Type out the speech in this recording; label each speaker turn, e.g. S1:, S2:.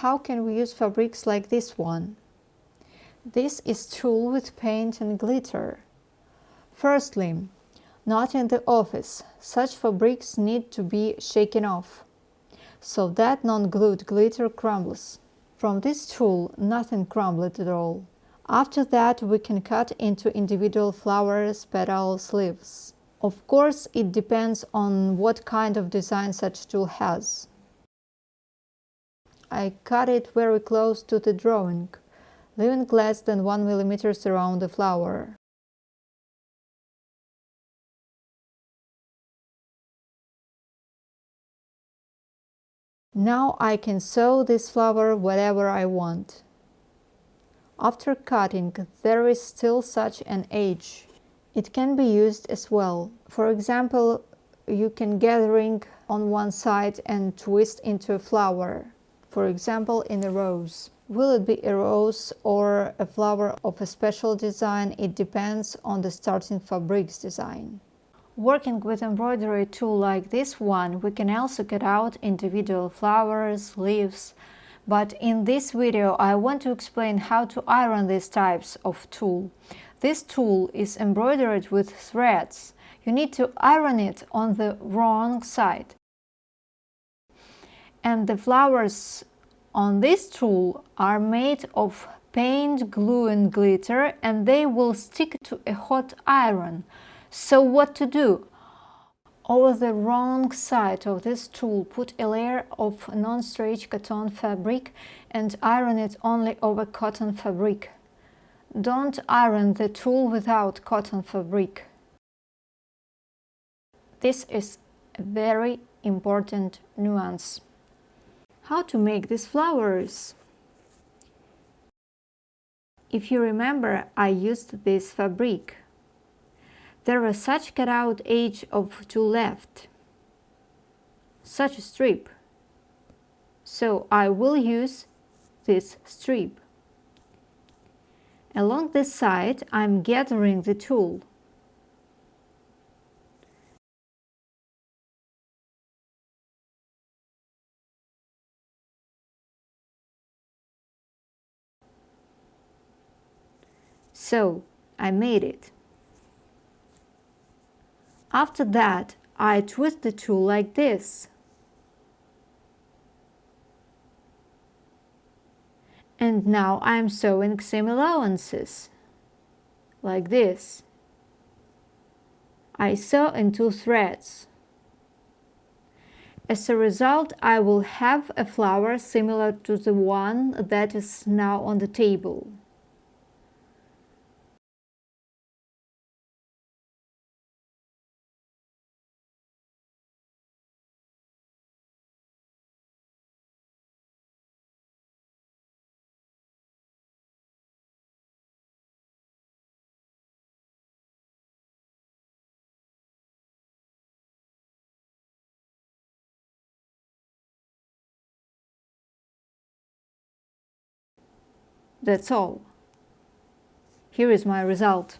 S1: How can we use fabrics like this one? This is tulle with paint and glitter. Firstly, not in the office. Such fabrics need to be shaken off, so that non-glued glitter crumbles. From this tulle, nothing crumbled at all. After that, we can cut into individual flowers, petals, leaves. Of course, it depends on what kind of design such tulle has. I cut it very close to the drawing, leaving less than 1 mm around the flower. Now I can sew this flower wherever I want. After cutting, there is still such an edge. It can be used as well. For example, you can gathering on one side and twist into a flower. For example, in a rose. Will it be a rose or a flower of a special design? It depends on the starting fabrics design. Working with embroidery tulle like this one, we can also cut out individual flowers, leaves, but in this video I want to explain how to iron these types of tulle. This tulle is embroidered with threads. You need to iron it on the wrong side. And the flowers on this tulle are made of paint, glue and glitter and they will stick to a hot iron. So what to do? Over the wrong side of this tulle put a layer of non-stretch cotton fabric and iron it only over cotton fabric. Don't iron the tulle without cotton fabric. This is a very important nuance. How to make these flowers? If you remember, I used this fabric. There was such cutout edge of two left, such a strip. So I will use this strip. Along this side I'm gathering the tulle. So I made it. After that, I twist the tulle like this. And now I am sewing seam allowances, like this. I sew in two threads. As a result, I will have a flower similar to the one that is now on the table. That's all. Here is my result.